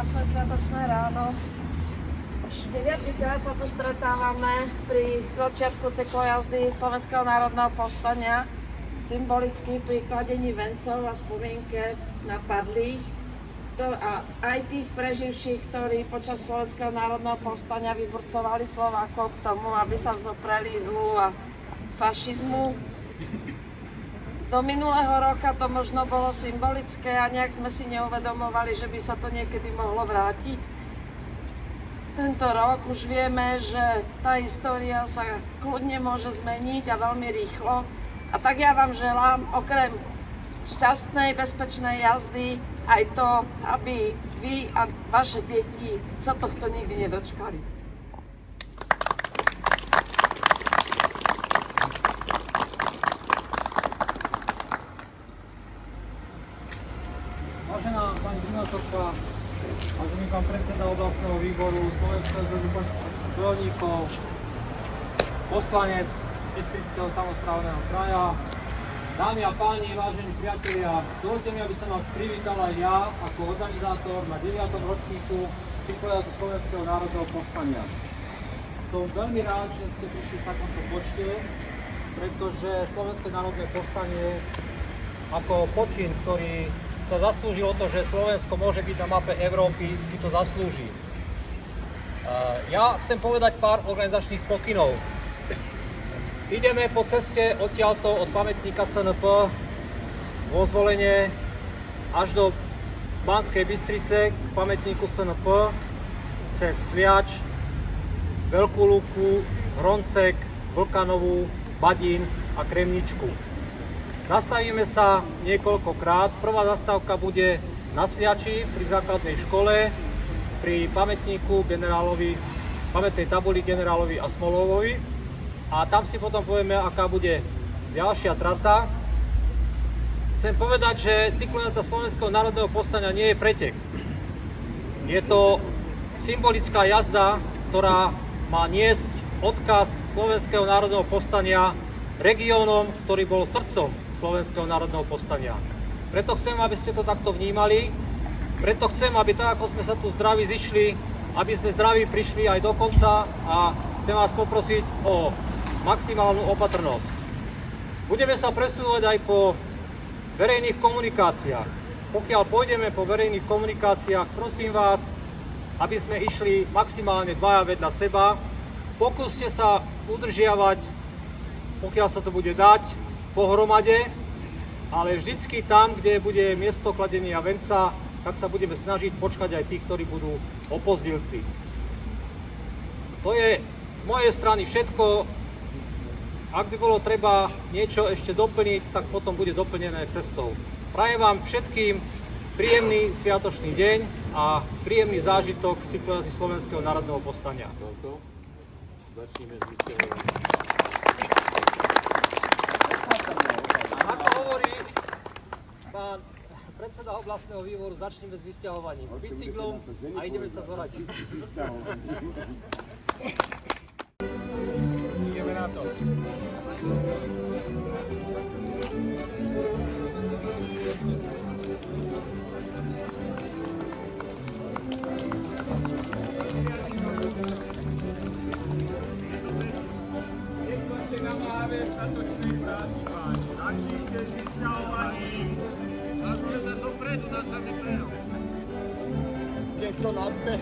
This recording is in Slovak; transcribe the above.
krásne sviatočné ráno. Už 9 krát sa tu stretávame pri začiatku cyklojazdy Slovenského národného povstania, symbolicky pri kladení vencov a spomienke na padlých. A aj tých preživších, ktorí počas Slovenského národného povstania vyburcovali Slovákov k tomu, aby sa vzopreli zlu a fašizmu do minulého roka to možno bolo symbolické a nejak sme si neuvedomovali, že by sa to niekedy mohlo vrátiť. Tento rok už vieme, že tá história sa kľudne môže zmeniť a veľmi rýchlo. A tak ja vám želám, okrem šťastnej, bezpečnej jazdy, aj to, aby vy a vaše deti sa tohto nikdy nedočkali. Primátorka, vážený pán predseda oblastného výboru Slovenského zväzu bojovníkov, poslanec Bystrického samozprávneho kraja, dámy a páni, vážení priatelia, dovolte mi, aby som vás privítal aj ja ako organizátor na 9. ročníku Cyklojazdu Slovenského národného povstania. Som veľmi rád, že ste prišli v takomto počte, pretože Slovenské národné povstanie ako počin, ktorý sa zaslúžilo to, že Slovensko môže byť na mape Európy, si to zaslúži. Ja chcem povedať pár organizačných pokynov. Ideme po ceste odtiaľto od pamätníka SNP vo zvolenie až do Banskej Bystrice k pamätníku SNP cez Sviač, Veľkú Lúku, Hroncek, Vlkanovú, Badín a Kremničku. Zastavíme sa niekoľkokrát. Prvá zastávka bude na Sviači pri základnej škole, pri pamätníku generálovi, pamätnej tabuli generálovi Asmolovovi. A tam si potom povieme, aká bude ďalšia trasa. Chcem povedať, že cyklojazda Slovenského národného povstania nie je pretek. Je to symbolická jazda, ktorá má niesť odkaz Slovenského národného povstania regiónom, ktorý bol srdcom Slovenského národného povstania. Preto chcem, aby ste to takto vnímali, preto chcem, aby tak, ako sme sa tu zdraví zišli, aby sme zdraví prišli aj do konca a chcem vás poprosiť o maximálnu opatrnosť. Budeme sa presúvať aj po verejných komunikáciách. Pokiaľ pôjdeme po verejných komunikáciách, prosím vás, aby sme išli maximálne dvaja vedľa seba. Pokúste sa udržiavať, pokiaľ sa to bude dať, pohromade, ale vždycky tam, kde bude miesto kladenia venca, tak sa budeme snažiť počkať aj tých, ktorí budú opozdilci. To je z mojej strany všetko. Ak by bolo treba niečo ešte doplniť, tak potom bude doplnené cestou. Prajem vám všetkým príjemný sviatočný deň a príjemný zážitok z Slovenského národného povstania. Začneme s pán predseda oblastného výboru, začneme s vysťahovaním bicyklom a ideme sa zvorať. Ideme na to. na metronotte